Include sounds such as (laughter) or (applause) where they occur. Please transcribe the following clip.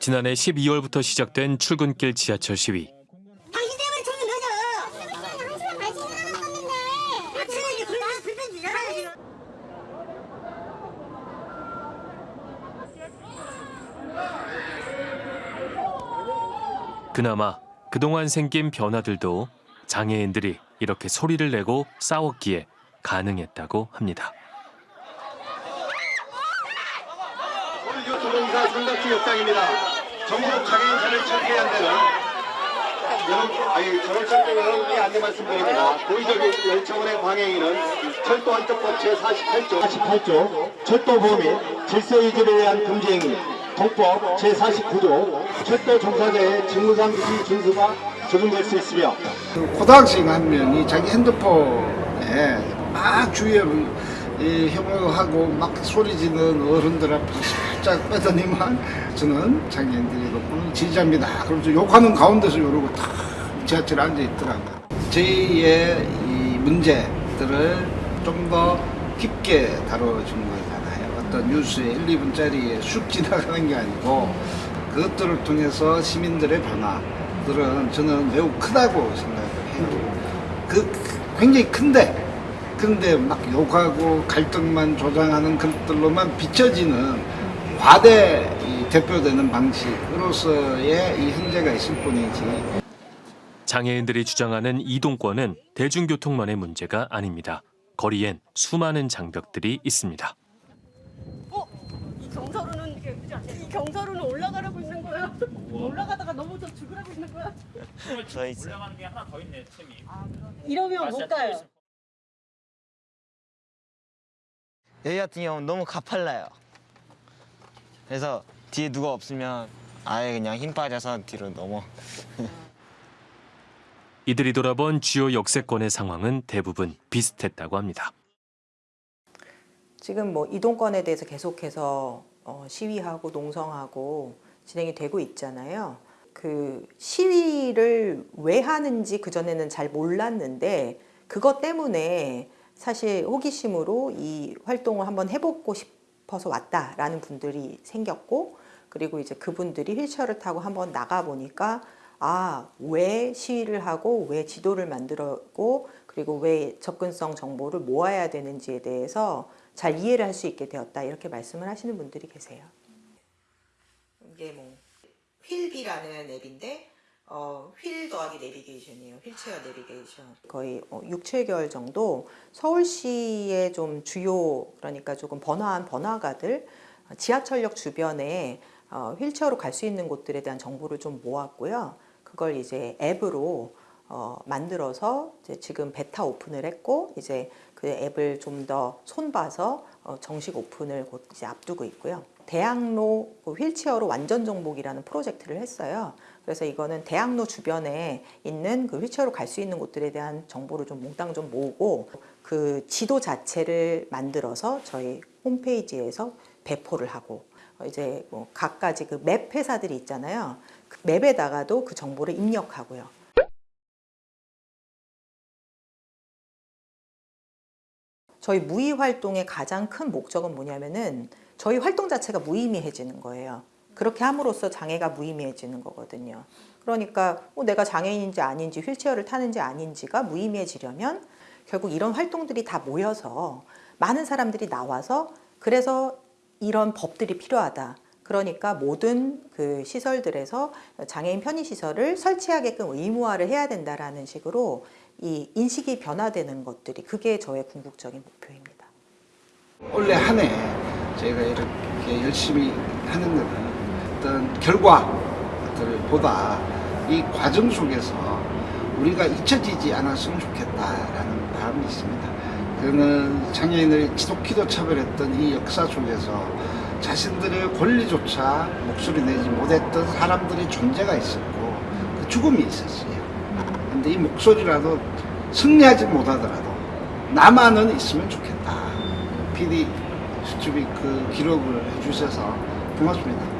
지난해 12월부터 시작된 출근길 지하철 시위. 당신 때문에 죽는 지금. 그나마 그동안 생긴 변화들도 장애인들이 이렇게 소리를 내고 싸웠기에 가능했다고 합니다. 오늘 요소동사 삼각지 역장입니다. 정부 장애인차를 철폐한 데는 여러분, 아니 저를 철폐 여러분께 안내 말씀드립니다. 고의적 열차원의 방해인은 철도 안전법 제48조 48조 철도보호 및 질서유지를 위한 금지행위 동법 제49조 철도 종사자의 직무상 규칙 준수가 적용될 수 있으며 그 고등학생 한 명이 자기 핸드폰에 막 주위를 이 혐오하고 막 소리 지르는 어른들 앞에서 살짝 빼더니만 저는 장애인들이 높은 지지자입니다. 그러면서 욕하는 가운데서 이러고 탁 지하철에 앉아 있더라고요. 저희의 이 문제들을 좀 더 깊게 다뤄준 거잖아요. 어떤 뉴스에 1, 2분짜리에 쑥 지나가는 게 아니고 그것들을 통해서 시민들의 변화들은 저는 매우 크다고 생각을 해요. 그 굉장히 큰데 근데 막 욕하고 갈등만 조장하는 것들로만 비춰지는 과대 이 대표되는 방식으로서의 이 현재가 있을 뿐이지 장애인들이 주장하는 이동권은 대중교통만의 문제가 아닙니다. 거리엔 수많은 장벽들이 있습니다. 어? 이 경사로는 이 경사로는 올라가라고 있는 거야. 올라가다가 넘어져 죽으라고 있는 거야. 저 있어요. 올라가는 게 하나 더 있네 틈이. 이러면 못 가요. 여기 같은 경우는 너무 가팔라요. 그래서 뒤에 누가 없으면 아예 그냥 힘 빠져서 뒤로 넘어. (laughs) 이들이 돌아본 주요 역세권의 상황은 대부분 비슷했다고 합니다. 지금 뭐 이동권에 대해서 계속해서 어, 시위하고 농성하고 진행이 되고 있잖아요. 그 시위를 왜 하는지 그전에는 잘 몰랐는데 그것 때문에 사실 호기심으로 이 활동을 한번 해보고 싶어서 왔다라는 분들이 생겼고 그리고 이제 그분들이 휠체어를 타고 한번 나가 보니까 아, 왜 시위를 하고 왜 지도를 만들었고 그리고 왜 접근성 정보를 모아야 되는지에 대해서 잘 이해를 할 수 있게 되었다 이렇게 말씀을 하시는 분들이 계세요. 이게 뭐 휠비라는 앱인데 어, 휠 더하기 내비게이션이에요. 휠체어 내비게이션. 거의 어, 6, 7개월 정도 서울시의 좀 주요 그러니까 조금 번화한 번화가들 어, 지하철역 주변에 어, 휠체어로 갈 수 있는 곳들에 대한 정보를 좀 모았고요. 그걸 이제 앱으로 어, 만들어서 지금 베타 오픈을 했고 이제 그 앱을 좀 더 손봐서 어, 정식 오픈을 곧 이제 앞두고 있고요. 대학로 그 휠체어로 완전 정복이라는 프로젝트를 했어요. 그래서 이거는 대학로 주변에 있는 그 휠체어로 갈 수 있는 곳들에 대한 정보를 좀 몽땅 좀 모으고 그 지도 자체를 만들어서 저희 홈페이지에서 배포를 하고 어, 이제 뭐 각가지 그 맵 회사들이 있잖아요. 그 맵에다가도 그 정보를 입력하고요. 저희 무의 활동의 가장 큰 목적은 뭐냐면은 저희 활동 자체가 무의미해지는 거예요. 그렇게 함으로써 장애가 무의미해지는 거거든요. 그러니까 뭐 내가 장애인인지 아닌지 휠체어를 타는지 아닌지가 무의미해지려면 결국 이런 활동들이 다 모여서 많은 사람들이 나와서 그래서 이런 법들이 필요하다. 그러니까 모든 그 시설들에서 장애인 편의 시설을 설치하게끔 의무화를 해야 된다라는 식으로 이 인식이 변화되는 것들이 그게 저의 궁극적인 목표입니다. 올해 한해 저희가 이렇게 열심히 하는 것은 어떤 결과들보다 이 과정 속에서 우리가 잊혀지지 않았으면 좋겠다라는 바람이 있습니다. 그는 장애인을 지독히도 차별했던 이 역사 속에서 자신들의 권리조차 목소리 내지 못했던 사람들의 존재가 있었고 그 죽음이 있었어요. 근데 이 목소리라도 승리하지 못하더라도 나만은 있으면 좋겠다. PD 수첩이 그 기록을 해주셔서 고맙습니다.